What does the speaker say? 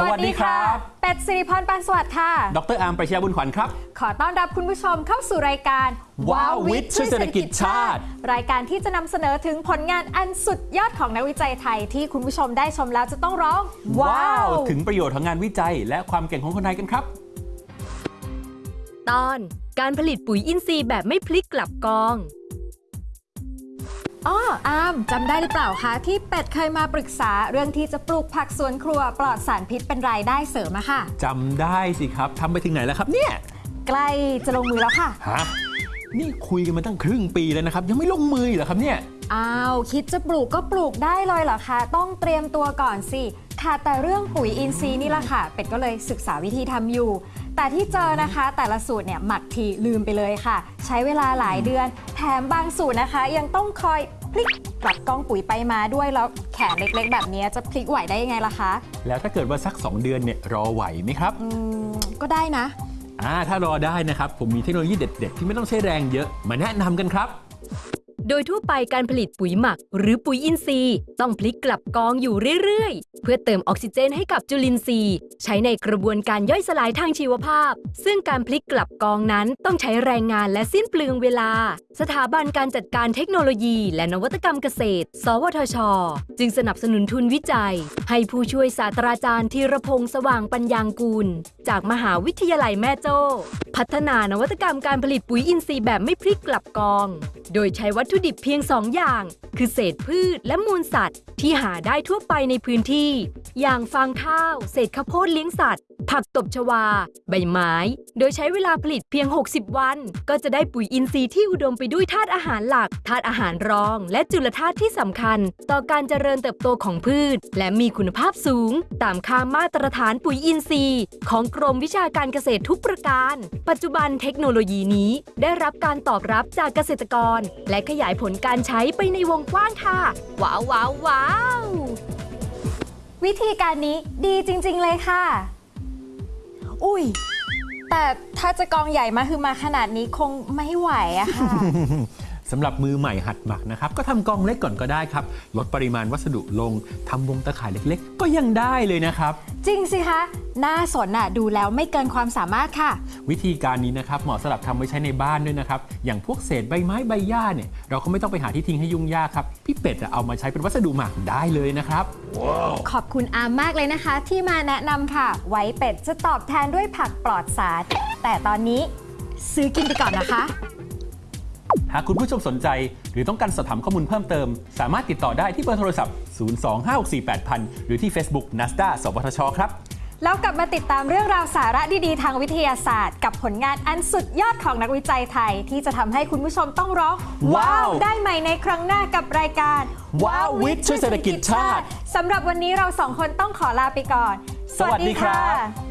สวัสดีครับ เป็ดสิริพรปานสวัสดิ์ค่ะ ดรอาร์มประชยาบุญขวัญครับ ขอต้อนรับคุณผู้ชมเข้าสู่รายการว้าววิทย์ช่วยเศรษฐกิจชาติ รายการที่จะนำเสนอถึงผลงานอันสุดยอดของนักวิจัยไทยที่คุณผู้ชมได้ชมแล้วจะต้องร้อง ว้าว ถึงประโยชน์ของงานวิจัย และความเก่งของคนไทยกันครับ ตอน การผลิตปุ๋ยอินทรีย์แบบไม่พลิกกลับกอง อ้ออามจำได้หรือเปล่าคะ ที่เป็ดเคยมาปรึกษาเรื่องที่จะปลูกผักสวนครัวปลอดสารพิษเป็นรายได้เสริมอะค่ะจำได้สิครับทำไปถึงไหนแล้วครับเนี่ยใกล้จะลงมือแล้วค่ะ ฮะนี่คุยกันมาตั้งครึ่งปีแล้วนะครับ ยังไม่ลงมืออีกเหรอครับเนี่ย อ้าว คิดจะปลูกก็ปลูกได้เลยเหรอคะ ต้องเตรียมตัวก่อนสิ ค่ะแต่เรื่องปุ๋ยอินทรีย์นี่แหละค่ะ เป็ดก็เลยศึกษาวิธีทำอยู่ แต่ที่เจอนะคะ แต่ละสูตรเนี่ยหมักทีลืมไปเลยค่ะ ใช้เวลาหลายเดือน แถมบางสูตรนะคะ ยังต้องคอยพลิกกลับกล้องปุ๋ยไปมาด้วยแล้วแขนเล็กๆ แบบนี้จะพลิกไหวได้ยังไงล่ะคะ แล้วถ้าเกิดว่าสัก 2 เดือนเนี่ยรอไหวไหมครับอืมก็ได้นะอ่าถ้ารอได้นะครับ ผมมีเทคโนโลยีเด็ด ๆ ที่ไม่ต้องใช้แรงเยอะมาแนะนำกันครับ โดยทั่วไปการผลิตปุ๋ยหมัก หรือปุ๋ยอินทรีย์ต้องพลิกกลับกองอยู่เรื่อยๆ เพื่อเติมออกซิเจนให้กับจุลินทรีย์ ใช้ในกระบวนการย่อยสลายทางชีวภาพ ซึ่งการพลิกกลับกองนั้นต้องใช้แรงงานและสิ้นเปลืองเวลา สถาบันการจัดการเทคโนโลยี และนวัตกรรมเกษตร สวทช จึงสนับสนุนทุนวิจัย ให้ผู้ช่วยศาสตราจารย์ธีรพงศ์สว่างปัญญางกูล จากมหาวิทยาลัยแม่โจ้พัฒนานวัตกรรมการผลิตปุ๋ยอินทรีย์แบบไม่พลิกกลับกอง โดยใช้วัตถุดิบเพียง 2 อย่าง คือเศษพืชและมูลสัตว์ ที่หาได้ทั่วไปในพื้นที่ อย่างฟางข้าว เศษข้าวโพดเลี้ยงสัตว์ ผักตบชวา ใบไม้ โดยใช้เวลาผลิตเพียง 60 วัน ก็จะได้ปุ๋ยอินทรีย์ที่อุดมไปด้วยธาตุอาหารหลักธาตุอาหารรอง และจุลธาตุที่สำคัญ ต่อการเจริญเติบโตของพืช และมีคุณภาพสูง ตามค่ามาตรฐานปุ๋ยอินทรีย์ ของกรมวิชาการเกษตรทุกประการ ปัจจุบันเทคโนโลยีนี้ได้รับการตอบรับจากเกษตรกร และขยายผลการใช้ไปในวงกว้างค่ะ ว้าวว้าวว้าววิธีการนี้ดีจริง ๆ เลยค่ะ อุ้ย แต่ถ้าจะกองใหญ่มาคือมาขนาดนี้คงไม่ไหวอะค่ะ สำหรับมือใหม่หัดหมักนะครับ ก็ทำกองเล็กก่อนก็ได้ครับ ลดปริมาณวัสดุลงทำวงตะข่ายเล็กๆ ก็ยังได้เลยนะครับ จริงสิคะ น่าสนอะดูแล้วไม่เกินความสามารถค่ะ วิธีการนี้นะครับเหมาะสำหรับทำไว้ใช้ในบ้านด้วยนะครับ อย่างพวกเศษใบไม้ใบหญ้าเนี่ยเราก็ไม่ต้องไปหาที่ทิ้งให้ยุ่งยากครับ พี่เป็ดอะเอามาใช้เป็นวัสดุหมักได้เลยนะครับ ขอบคุณอามมากเลยนะคะ ที่มาแนะนำค่ะ ไว้เป็ดจะตอบแทนด้วยผักปลอดสาร แต่ตอนนี้ซื้อกินไปก่อนนะคะ หากคุณผู้ชมสนใจ หรือต้องการสอบถามข้อมูลเพิ่มเติม สามารถติดต่อได้ที่เบอร์โทรศัพท์ 025648000 หรือที่ Facebook NASDA สวทช ครับ แล้วกลับมาติดตามเรื่องราวสาระดีๆ ทางวิทยาศาสตร์ กับผลงานอันสุดยอดของนักวิจัยไทย ที่จะทำให้คุณผู้ชมต้องร้อง ว้าว ได้ใหม่ในครั้งหน้ากับรายการว้าววิทย์ช่วยเศรษฐกิจชาติสำหรับวันนี้เราสองคนต้องขอลาไปก่อน สวัสดีครับสวัสดีค่ะ